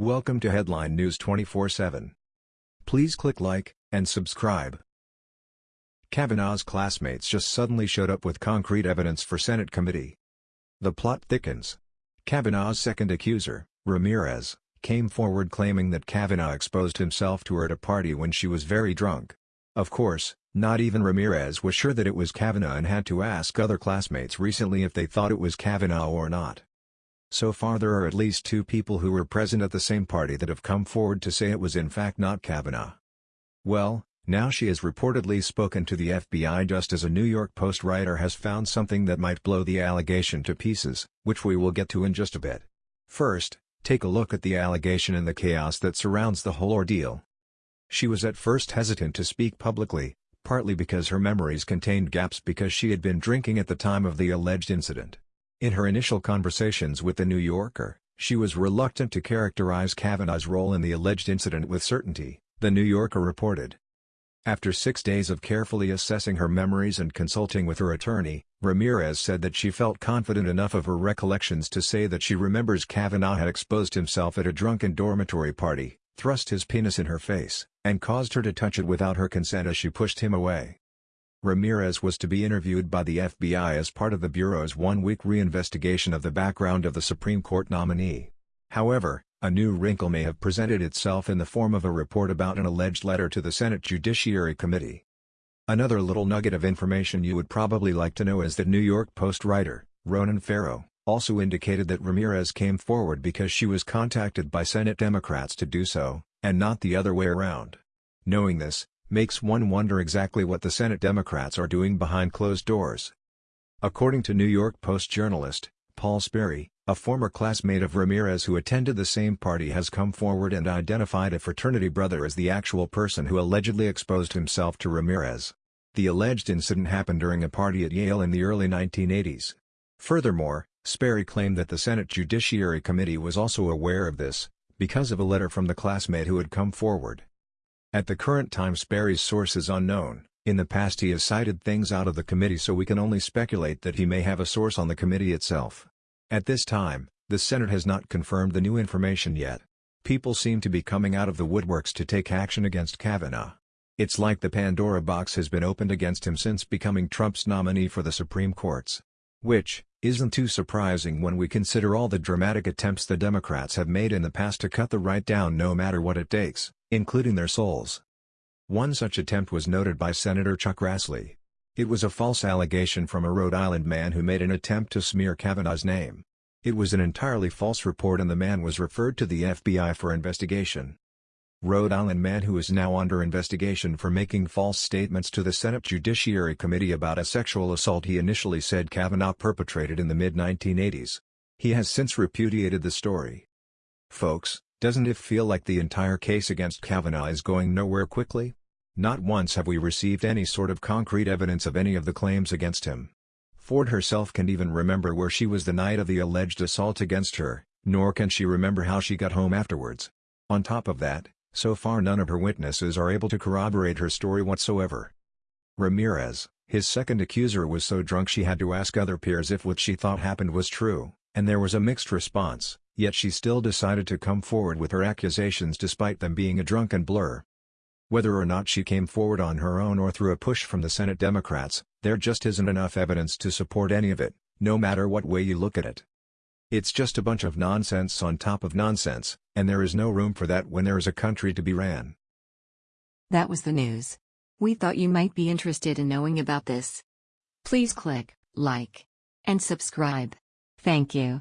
Welcome to Headline News 24/7. Please click like and subscribe. Kavanaugh's classmates just suddenly showed up with concrete evidence for Senate committee. The plot thickens. Kavanaugh's second accuser, Ramirez, came forward claiming that Kavanaugh exposed himself to her at a party when she was very drunk. Of course, not even Ramirez was sure that it was Kavanaugh and had to ask other classmates recently if they thought it was Kavanaugh or not. So far there are at least two people who were present at the same party that have come forward to say it was in fact not Kavanaugh. Well, now she has reportedly spoken to the FBI just as a New York Post writer has found something that might blow the allegation to pieces, which we will get to in just a bit. First, Take a look at the allegation and the chaos that surrounds the whole ordeal. She was at first hesitant to speak publicly, partly because her memories contained gaps because she had been drinking at the time of the alleged incident. In her initial conversations with The New Yorker, she was reluctant to characterize Kavanaugh's role in the alleged incident with certainty, The New Yorker reported. After six days of carefully assessing her memories and consulting with her attorney, Ramirez said that she felt confident enough of her recollections to say that she remembers Kavanaugh had exposed himself at a drunken dormitory party, thrust his penis in her face, and caused her to touch it without her consent as she pushed him away. Ramirez was to be interviewed by the FBI as part of the Bureau's one-week reinvestigation of the background of the Supreme Court nominee. However, a new wrinkle may have presented itself in the form of a report about an alleged letter to the Senate Judiciary Committee. Another little nugget of information you would probably like to know is that New York Post writer, Ronan Farrow, also indicated that Ramirez came forward because she was contacted by Senate Democrats to do so, and not the other way around. Knowing this, makes one wonder exactly what the Senate Democrats are doing behind closed doors. According to New York Post journalist, Paul Sperry, a former classmate of Ramirez who attended the same party has come forward and identified a fraternity brother as the actual person who allegedly exposed himself to Ramirez. The alleged incident happened during a party at Yale in the early 1980s. Furthermore, Sperry claimed that the Senate Judiciary Committee was also aware of this, because of a letter from the classmate who had come forward. At the current time Sperry's source is unknown, in the past he has cited things out of the committee so we can only speculate that he may have a source on the committee itself. At this time, the Senate has not confirmed the new information yet. People seem to be coming out of the woodworks to take action against Kavanaugh. It's like the Pandora box has been opened against him since becoming Trump's nominee for the Supreme Courts. Which, isn't too surprising when we consider all the dramatic attempts the Democrats have made in the past to cut the right down no matter what it takes, including their souls. One such attempt was noted by Senator Chuck Grassley. It was a false allegation from a Rhode Island man who made an attempt to smear Kavanaugh's name. It was an entirely false report and the man was referred to the FBI for investigation. Rhode Island man who is now under investigation for making false statements to the Senate Judiciary Committee about a sexual assault he initially said Kavanaugh perpetrated in the mid-1980s. He has since repudiated the story. Folks, doesn't it feel like the entire case against Kavanaugh is going nowhere quickly? Not once have we received any sort of concrete evidence of any of the claims against him. Ford herself can't even remember where she was the night of the alleged assault against her, nor can she remember how she got home afterwards. On top of that, so far none of her witnesses are able to corroborate her story whatsoever. Ramirez, his second accuser was so drunk she had to ask other peers if what she thought happened was true, and there was a mixed response, yet she still decided to come forward with her accusations despite them being a drunken blur. Whether or not she came forward on her own or through a push from the Senate Democrats, there just isn't enough evidence to support any of it, no matter what way you look at it. It's just a bunch of nonsense on top of nonsense, and there is no room for that when there is a country to be ran. That was the news. We thought you might be interested in knowing about this. Please click like and subscribe. Thank you.